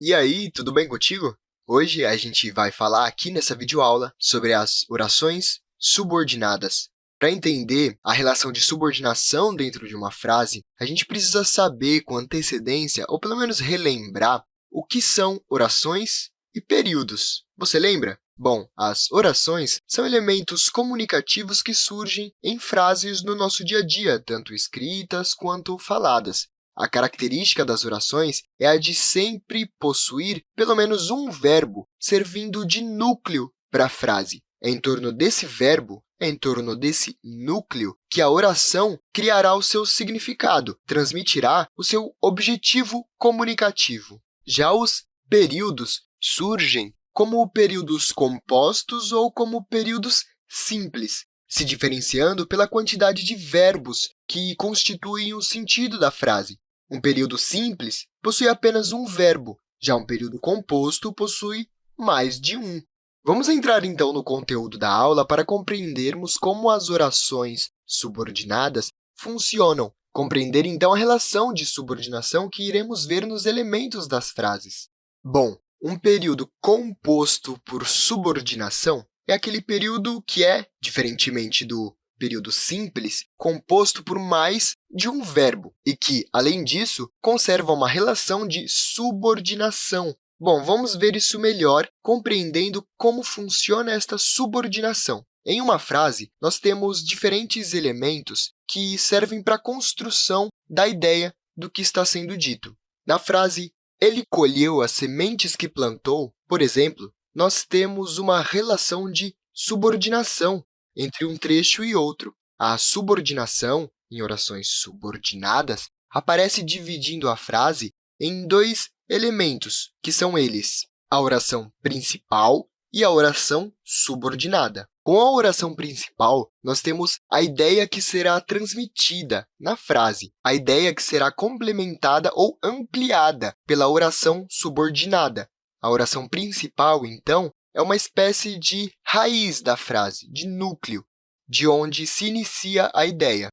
E aí, tudo bem contigo? Hoje a gente vai falar aqui nessa videoaula sobre as orações subordinadas. Para entender a relação de subordinação dentro de uma frase, a gente precisa saber com antecedência, ou pelo menos relembrar, o que são orações e períodos. Você lembra? Bom, as orações são elementos comunicativos que surgem em frases no nosso dia a dia, tanto escritas quanto faladas. A característica das orações é a de sempre possuir pelo menos um verbo servindo de núcleo para a frase. É em torno desse verbo, é em torno desse núcleo, que a oração criará o seu significado, transmitirá o seu objetivo comunicativo. Já os períodos surgem como períodos compostos ou como períodos simples, se diferenciando pela quantidade de verbos que constituem o sentido da frase. Um período simples possui apenas um verbo, já um período composto possui mais de um. Vamos entrar, então, no conteúdo da aula para compreendermos como as orações subordinadas funcionam, compreender, então, a relação de subordinação que iremos ver nos elementos das frases. Bom, um período composto por subordinação é aquele período que é, diferentemente do período simples, composto por mais de um verbo e que, além disso, conserva uma relação de subordinação. Bom, vamos ver isso melhor compreendendo como funciona esta subordinação. Em uma frase, nós temos diferentes elementos que servem para a construção da ideia do que está sendo dito. Na frase ele colheu as sementes que plantou, por exemplo, nós temos uma relação de subordinação entre um trecho e outro. A subordinação, em orações subordinadas, aparece dividindo a frase em dois elementos, que são eles a oração principal e a oração subordinada. Com a oração principal, nós temos a ideia que será transmitida na frase, a ideia que será complementada ou ampliada pela oração subordinada. A oração principal, então, é uma espécie de raiz da frase, de núcleo, de onde se inicia a ideia.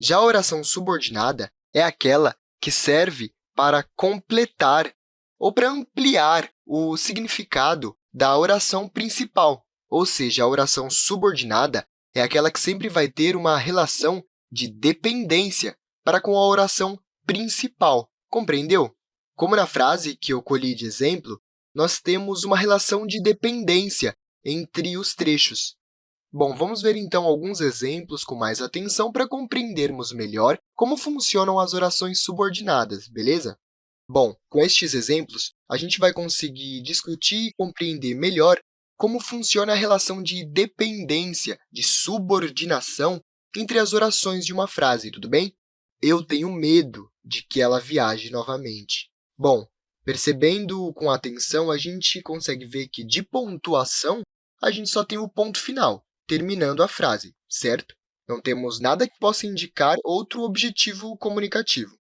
Já a oração subordinada é aquela que serve para completar ou para ampliar o significado da oração principal. Ou seja, a oração subordinada é aquela que sempre vai ter uma relação de dependência para com a oração principal. Compreendeu? Como na frase que eu colhi de exemplo, nós temos uma relação de dependência entre os trechos. Bom, vamos ver, então, alguns exemplos com mais atenção para compreendermos melhor como funcionam as orações subordinadas, beleza? Bom, com estes exemplos, a gente vai conseguir discutir e compreender melhor como funciona a relação de dependência, de subordinação entre as orações de uma frase, tudo bem? Eu tenho medo de que ela viaje novamente. Bom, percebendo com atenção, a gente consegue ver que, de pontuação, a gente só tem o ponto final, terminando a frase, certo? Não temos nada que possa indicar outro objetivo comunicativo.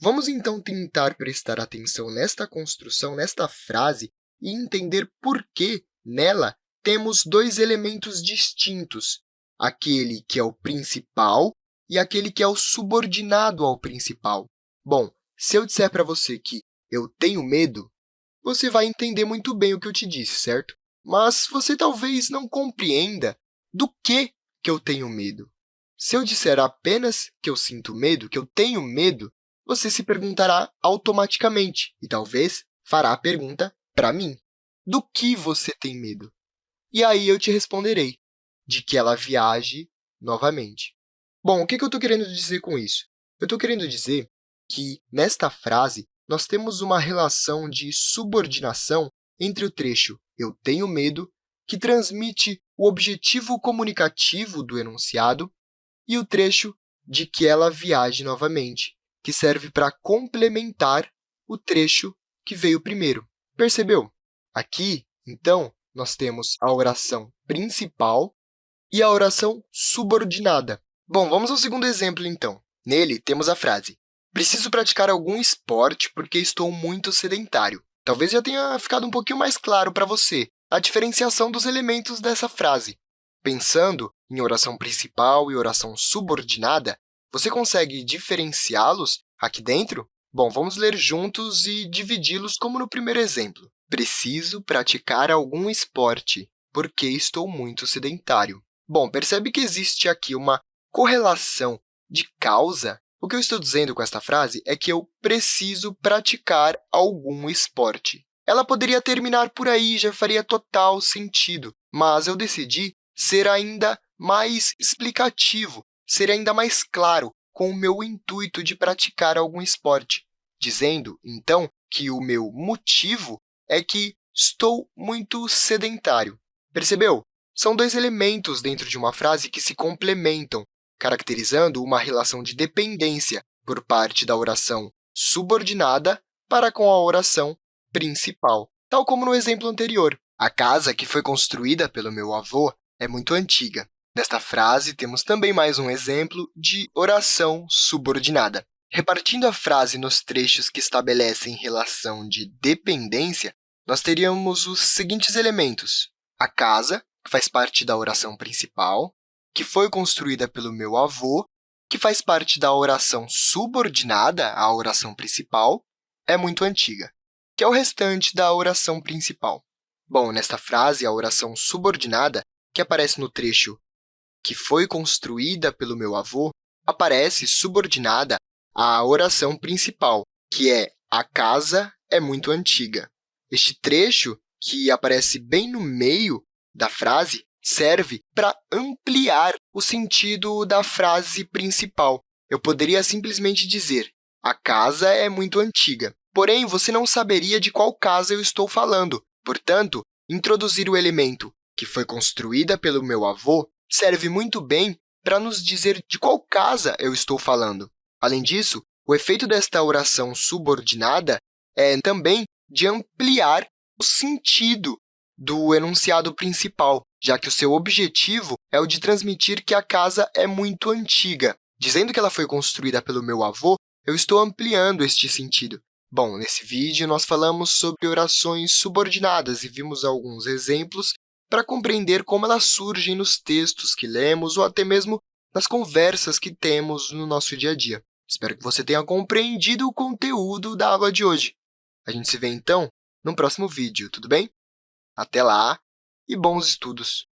Vamos, então, tentar prestar atenção nesta construção, nesta frase, e entender por que Nela, temos dois elementos distintos, aquele que é o principal e aquele que é o subordinado ao principal. Bom, se eu disser para você que eu tenho medo, você vai entender muito bem o que eu te disse, certo? Mas você talvez não compreenda do que, que eu tenho medo. Se eu disser apenas que eu sinto medo, que eu tenho medo, você se perguntará automaticamente e talvez fará a pergunta para mim. Do que você tem medo? E aí eu te responderei de que ela viaje novamente. Bom, o que eu estou querendo dizer com isso? Eu estou querendo dizer que, nesta frase, nós temos uma relação de subordinação entre o trecho eu tenho medo, que transmite o objetivo comunicativo do enunciado, e o trecho de que ela viaje novamente, que serve para complementar o trecho que veio primeiro. Percebeu? Aqui, então, nós temos a oração principal e a oração subordinada. Bom, vamos ao segundo exemplo, então. Nele, temos a frase Preciso praticar algum esporte porque estou muito sedentário. Talvez já tenha ficado um pouquinho mais claro para você a diferenciação dos elementos dessa frase. Pensando em oração principal e oração subordinada, você consegue diferenciá-los aqui dentro? Bom, vamos ler juntos e dividi-los como no primeiro exemplo. Preciso praticar algum esporte, porque estou muito sedentário. Bom, percebe que existe aqui uma correlação de causa? O que eu estou dizendo com esta frase é que eu preciso praticar algum esporte. Ela poderia terminar por aí, já faria total sentido, mas eu decidi ser ainda mais explicativo, ser ainda mais claro com o meu intuito de praticar algum esporte, dizendo, então, que o meu motivo é que estou muito sedentário. Percebeu? São dois elementos dentro de uma frase que se complementam, caracterizando uma relação de dependência por parte da oração subordinada para com a oração principal. Tal como no exemplo anterior, a casa que foi construída pelo meu avô é muito antiga. Nesta frase, temos também mais um exemplo de oração subordinada. Repartindo a frase nos trechos que estabelecem relação de dependência, nós teríamos os seguintes elementos. A casa, que faz parte da oração principal, que foi construída pelo meu avô, que faz parte da oração subordinada à oração principal, é muito antiga que é o restante da oração principal. Bom, nesta frase, a oração subordinada, que aparece no trecho que foi construída pelo meu avô, aparece subordinada à oração principal, que é a casa é muito antiga. Este trecho, que aparece bem no meio da frase, serve para ampliar o sentido da frase principal. Eu poderia simplesmente dizer a casa é muito antiga. Porém, você não saberia de qual casa eu estou falando. Portanto, introduzir o elemento que foi construída pelo meu avô serve muito bem para nos dizer de qual casa eu estou falando. Além disso, o efeito desta oração subordinada é também de ampliar o sentido do enunciado principal, já que o seu objetivo é o de transmitir que a casa é muito antiga. Dizendo que ela foi construída pelo meu avô, eu estou ampliando este sentido. Bom, nesse vídeo, nós falamos sobre orações subordinadas e vimos alguns exemplos para compreender como elas surgem nos textos que lemos ou até mesmo nas conversas que temos no nosso dia a dia. Espero que você tenha compreendido o conteúdo da aula de hoje. A gente se vê, então, no próximo vídeo, tudo bem? Até lá e bons estudos!